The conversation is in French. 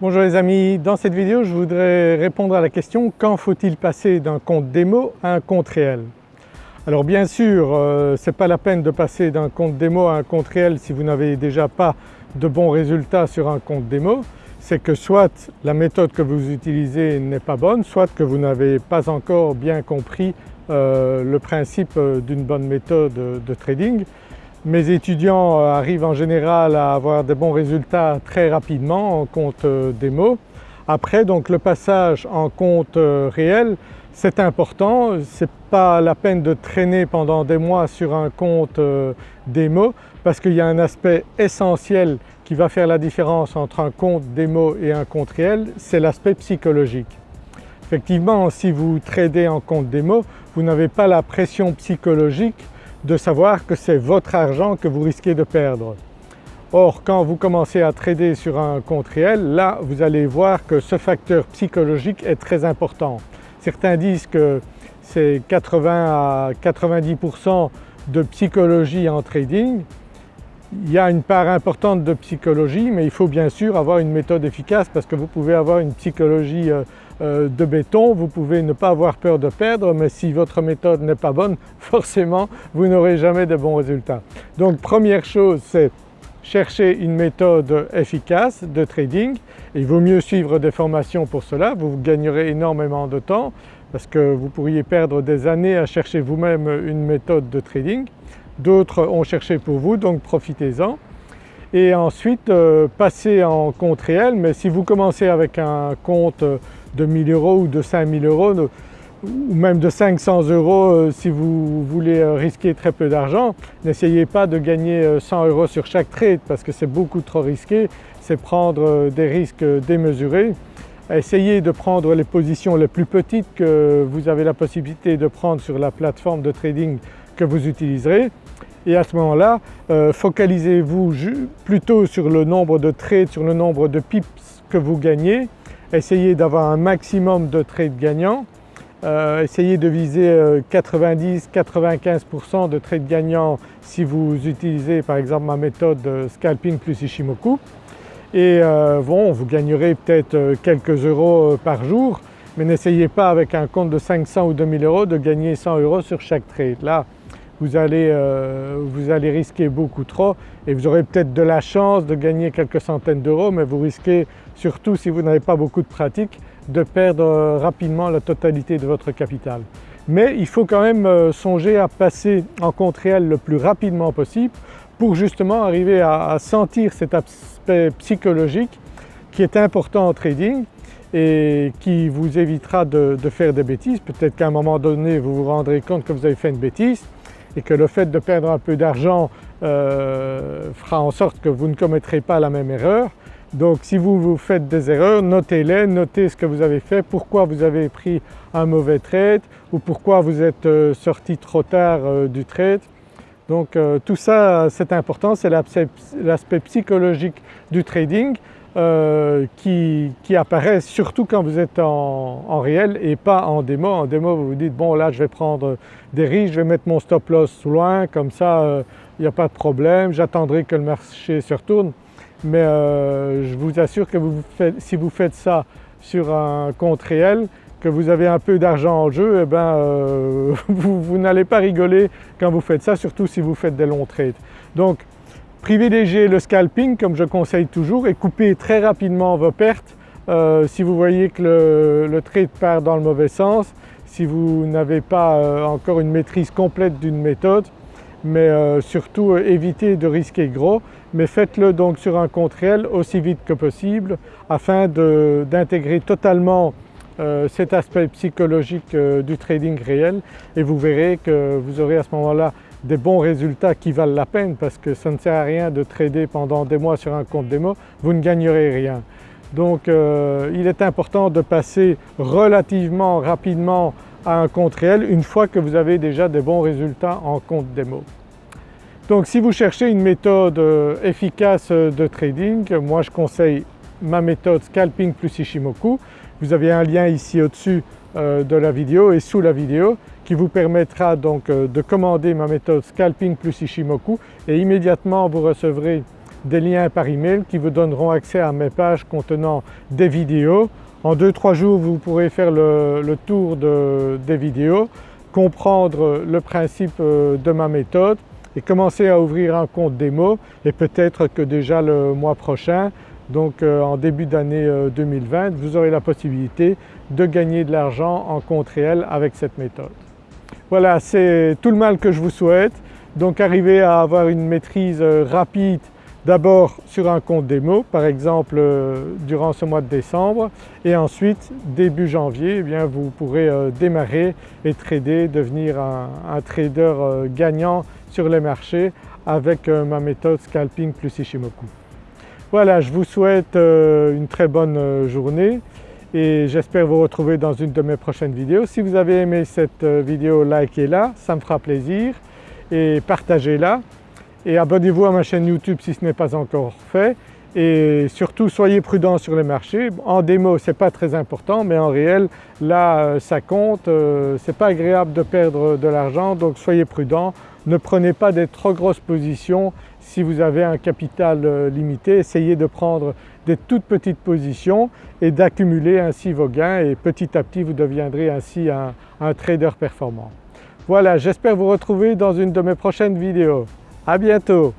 Bonjour les amis, dans cette vidéo je voudrais répondre à la question quand faut-il passer d'un compte démo à un compte réel? Alors bien sûr euh, ce n'est pas la peine de passer d'un compte démo à un compte réel si vous n'avez déjà pas de bons résultats sur un compte démo, c'est que soit la méthode que vous utilisez n'est pas bonne, soit que vous n'avez pas encore bien compris euh, le principe euh, d'une bonne méthode de trading. Mes étudiants euh, arrivent en général à avoir des bons résultats très rapidement en compte euh, démo. Après donc le passage en compte euh, réel c'est important, ce n'est pas la peine de traîner pendant des mois sur un compte démo parce qu'il y a un aspect essentiel qui va faire la différence entre un compte démo et un compte réel, c'est l'aspect psychologique. Effectivement si vous tradez en compte démo, vous n'avez pas la pression psychologique de savoir que c'est votre argent que vous risquez de perdre. Or quand vous commencez à trader sur un compte réel, là vous allez voir que ce facteur psychologique est très important. Certains disent que c'est 80 à 90% de psychologie en trading. Il y a une part importante de psychologie mais il faut bien sûr avoir une méthode efficace parce que vous pouvez avoir une psychologie euh, euh, de béton, vous pouvez ne pas avoir peur de perdre mais si votre méthode n'est pas bonne forcément vous n'aurez jamais de bons résultats. Donc première chose c'est chercher une méthode efficace de trading. Il vaut mieux suivre des formations pour cela, vous gagnerez énormément de temps parce que vous pourriez perdre des années à chercher vous-même une méthode de trading. D'autres ont cherché pour vous donc profitez-en et ensuite euh, passer en compte réel mais si vous commencez avec un compte de 1000 euros ou de 5000 euros ou même de 500 euros euh, si vous voulez euh, risquer très peu d'argent. N'essayez pas de gagner 100 euh, euros sur chaque trade parce que c'est beaucoup trop risqué, c'est prendre des risques démesurés. Essayez de prendre les positions les plus petites que vous avez la possibilité de prendre sur la plateforme de trading que vous utiliserez et à ce moment-là focalisez-vous plutôt sur le nombre de trades, sur le nombre de pips que vous gagnez. Essayez d'avoir un maximum de trades gagnants, euh, essayez de viser 90-95% euh, de trades gagnants si vous utilisez par exemple ma méthode scalping plus Ishimoku. Et euh, bon vous gagnerez peut-être quelques euros par jour. Mais n'essayez pas avec un compte de 500 ou 2000 euros de gagner 100 euros sur chaque trade. Là vous allez, vous allez risquer beaucoup trop et vous aurez peut-être de la chance de gagner quelques centaines d'euros mais vous risquez surtout si vous n'avez pas beaucoup de pratique, de perdre rapidement la totalité de votre capital. Mais il faut quand même euh, songer à passer en compte réel le plus rapidement possible pour justement arriver à, sentir cet aspect psychologique qui est important en trading et qui vous évitera de, faire des bêtises. Peut-être qu'à un moment donné vous vous rendrez compte que vous avez fait une bêtise et que le fait de perdre un peu d'argent euh, fera en sorte que vous ne commettrez pas la même erreur donc si vous, vous faites des erreurs, notez-les, notez ce que vous avez fait, pourquoi vous avez pris un mauvais trade ou pourquoi vous êtes euh, sorti trop tard euh, du trade. Donc tout ça c'est important, c'est l'aspect psychologique du trading qui, apparaît surtout quand vous êtes en, réel et pas en démo. En démo vous vous dites bon là je vais prendre des risques, je vais mettre mon stop loss loin comme ça il n'y a pas de problème, j'attendrai que le marché se retourne mais euh, je vous assure que si vous faites ça sur un compte réel, que vous avez un peu d'argent en jeu, eh ben, euh, vous, n'allez pas rigoler quand vous faites ça, surtout si vous faites des longs trades. Donc privilégiez le scalping comme je conseille toujours et coupez très rapidement vos pertes. Euh, si vous voyez que le, trade part dans le mauvais sens, si vous n'avez pas encore une maîtrise complète d'une méthode, mais euh, surtout euh, évitez de risquer gros mais faites-le donc sur un compte réel aussi vite que possible afin d'intégrer totalement euh, cet aspect psychologique du trading réel. Et vous verrez que vous aurez à ce moment-là des bons résultats qui valent la peine parce que ça ne sert à rien de trader pendant des mois sur un compte démo, vous ne gagnerez rien. Donc il est important de passer relativement rapidement à un compte réel une fois que vous avez déjà des bons résultats en compte démo. Donc si vous cherchez une méthode euh, efficace euh, de trading, moi je conseille ma méthode Scalping plus Ishimoku. Vous avez un lien ici au-dessus euh, de la vidéo et sous la vidéo qui vous permettra donc de commander ma méthode Scalping plus Ishimoku et immédiatement vous recevrez des liens par email qui vous donneront accès à mes pages contenant des vidéos. En 2-3 jours vous pourrez faire le, tour des vidéos, comprendre le principe euh, de ma méthode et commencer à ouvrir un compte démo et peut-être que déjà le mois prochain donc euh, en début d'année 2020 euh, vous aurez la possibilité de gagner de l'argent en compte réel avec cette méthode. Voilà c'est tout le mal que je vous souhaite donc arriver à avoir une maîtrise euh, rapide d'abord sur un compte démo par exemple durant ce mois de décembre et ensuite début janvier eh bien, vous pourrez démarrer et trader, devenir un, un trader gagnant sur les marchés avec ma méthode Scalping plus Ishimoku. Voilà, je vous souhaite euh, une très bonne euh, journée et j'espère vous retrouver dans une de mes prochaines vidéos. Si vous avez aimé cette euh, vidéo, likez-la, ça me fera plaisir et partagez-la et abonnez-vous à ma chaîne YouTube si ce n'est pas encore fait et surtout soyez prudents sur les marchés. En démo ce n'est pas très important mais en réel là ça compte, ce n'est pas agréable de perdre de l'argent donc soyez prudents. Ne prenez pas des trop grosses positions si vous avez un capital euh, limité, essayez de prendre des toutes petites positions et d'accumuler ainsi vos gains et petit à petit vous deviendrez ainsi un, un trader performant. Voilà, j'espère vous retrouver dans une de mes prochaines vidéos. À bientôt